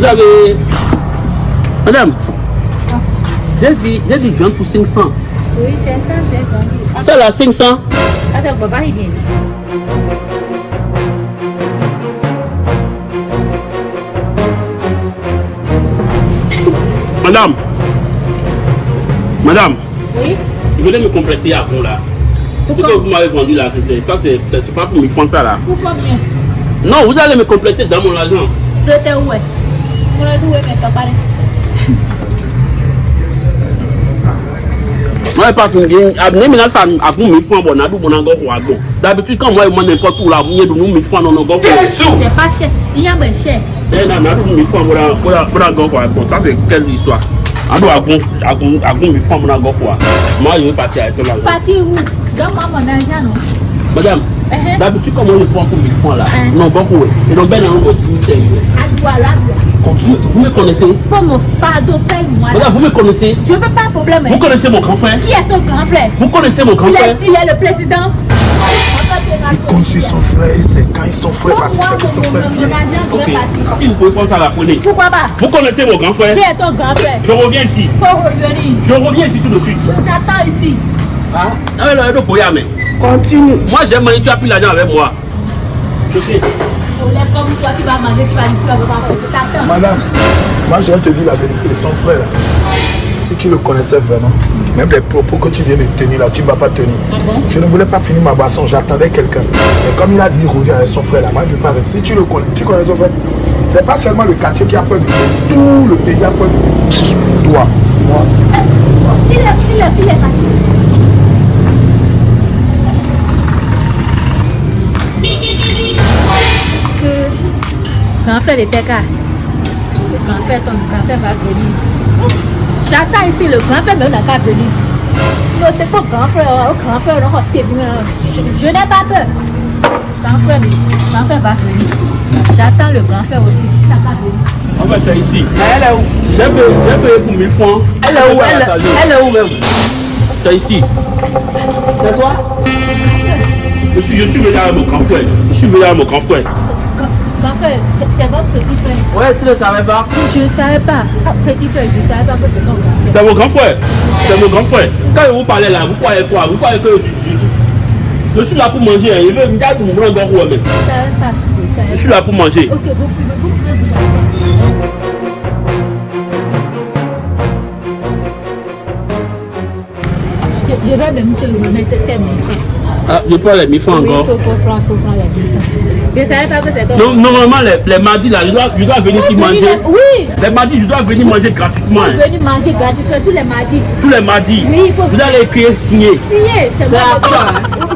Vous avez. Madame, j'ai vu, j'ai du pour 500. Oui, 500, d'accord. Ça là, 500. Ah, ça pas y gagner. Madame, madame, Oui venez me compléter à fond là. Ce que vous m'avez vendu là, c'est ça, c'est c'est pas pour me prendre ça là. Pour combien Non, vous allez me compléter dans mon argent. Je où est Mon adou est mais t'as pas Moi, pas fini bien. Amenez maintenant ça à vous 1000 francs, bon, on a bon, on a bon. D'habitude, quand moi, je mange n'importe où là, vous avez 1000 francs, non, non, non. C'est pas cher. Il y a bien cher. C'est un ami, 1000 francs, pour la pour la pour la bon. Ça, c'est quelle histoire Ado agun agun agun 1000 francs, mon Madame, Uh-huh. d'habitude, comment je prends pour 1000 francs là Uh. Non, beaucoup. Et donc, ben, on va dire, là. vous, vous me connaissez? Pardon, paye-moi. Madame, vous me connaissez? Je veux pas de problème. Vous hein. connaissez mon grand frère? Qui est ton grand frère? Vous connaissez mon grand il est, frère? il est le président. Il compte sur son frère, et c'est quand ils sont frères parce que c'est que son frère vient. Ok. Si vous pouvez prendre ça, la prenez. Pourquoi pas? Vous connaissez mon grand frère? Qui est ton grand frère? Je reviens ici. Faut revenir. Je reviens ici tout de suite. Je t'attends ici. Ah, ah, mais. Continue. Moi, j'ai mangé, tu as pris l'argent avec moi. Je sais. On est comme toi qui vas manger, tu vas. Madame, moi je vais te dire la vérité, son frère, là, si tu le connaissais vraiment, même les propos que tu viens de tenir là, tu ne vas pas tenir. Je ne voulais pas finir ma boisson, j'attendais quelqu'un. Mais comme il a dit, revient avec son frère là, moi je ne vais pas rester. Si tu le connais, tu connais son frère, c'est pas seulement le quartier qui a peur de lui, tout le pays a peur de lui. Toi, moi, il est grand frère était cas. Le grand frère, ton grand frère va venir. J'attends ici, le grand frère même n'a qu'à venir. Non, c'est pas grand frère, oh, grand frère, non, c'est bien. je, je n'ai pas peur. Grand frère, mais grand frère va venir. J'attends le grand frère aussi. Il n'a qu'à venir. On va ici. Elle est où? J'ai payé, pour 1000 francs. Elle est où? Elle, elle est où même? C'est ici. C'est toi? Je suis, je suis venu avec mon grand frère. Je suis venu avec mon grand frère. C'est votre petit frère. Ouais, tu ne savais pas. Je ne savais pas. Ah, Petit frère, je ne savais pas que c'est ton grand frère. C'est mon grand frère. C'est mon grand frère. Quand je vous parlais là, vous croyez quoi? Vous croyez que je, je, je suis là pour manger. hein? Je veux me dire que mon grand Je mais ne savais pas. Je ne je savais suis pas. là pour manger. Ok, vous pouvez vous pouvez vous asseoir. Je, je vais même te remettre tes mains. Ah, je prends les 1000 francs Oui, il encore. faut comprendre, faut prendre les. Je ne savais pas que c'est ton Non, normalement, les, les mardis là, je dois, je dois venir ici manger. de- Oui, Les mardis, je dois venir manger gratuitement. hein. venez manger gratuitement tous les mardis. Tous les mardis. Oui, il faut Vous allez écrire signer. signer. C'est C'est moi à grand.